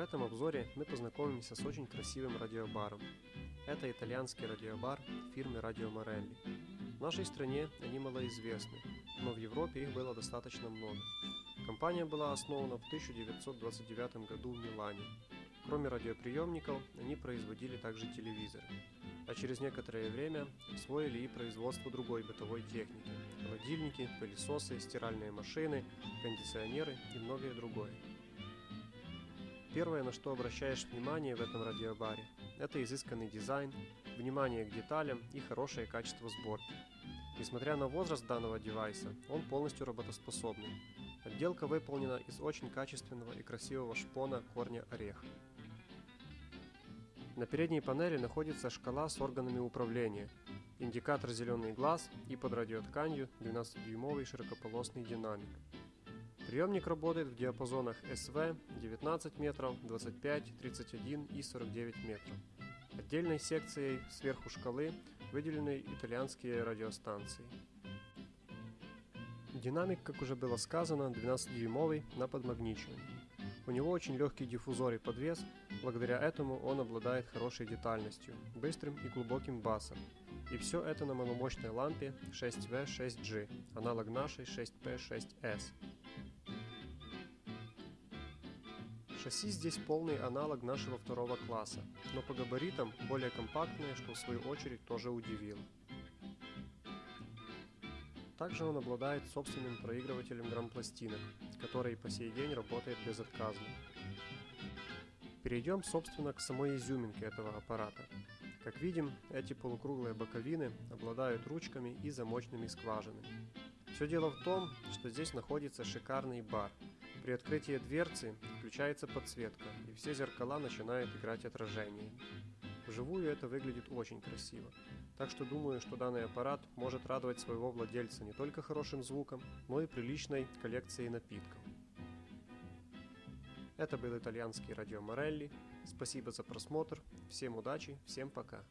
В этом обзоре мы познакомимся с очень красивым радиобаром. Это итальянский радиобар фирмы Radio Morelli. В нашей стране они малоизвестны, но в Европе их было достаточно много. Компания была основана в 1929 году в Милане. Кроме радиоприемников, они производили также телевизоры. А через некоторое время освоили и производство другой бытовой техники – холодильники, пылесосы, стиральные машины, кондиционеры и многое другое. Первое, на что обращаешь внимание в этом радиобаре, это изысканный дизайн, внимание к деталям и хорошее качество сборки. Несмотря на возраст данного девайса, он полностью работоспособный. Отделка выполнена из очень качественного и красивого шпона корня ореха. На передней панели находится шкала с органами управления, индикатор зеленый глаз и под радиотканью 12-дюймовый широкополосный динамик. Приемник работает в диапазонах СВ 19 метров, 25, 31 и 49 метров. Отдельной секцией сверху шкалы выделены итальянские радиостанции. Динамик, как уже было сказано, 12-дюймовый на подмагничивании. У него очень легкий диффузор и подвес, благодаря этому он обладает хорошей детальностью, быстрым и глубоким басом. И все это на маломощной лампе 6V6G, аналог нашей 6P6S. Шасси здесь полный аналог нашего второго класса, но по габаритам более компактное, что в свою очередь тоже удивило. Также он обладает собственным проигрывателем грампластинок, который по сей день работает безотказно. Перейдем, собственно, к самой изюминке этого аппарата. Как видим, эти полукруглые боковины обладают ручками и замочными скважинами. Все дело в том, что здесь находится шикарный бар – при открытии дверцы включается подсветка, и все зеркала начинают играть отражениями. Вживую это выглядит очень красиво, так что думаю, что данный аппарат может радовать своего владельца не только хорошим звуком, но и приличной коллекцией напитков. Это был итальянский радио Морелли. Спасибо за просмотр, всем удачи, всем пока.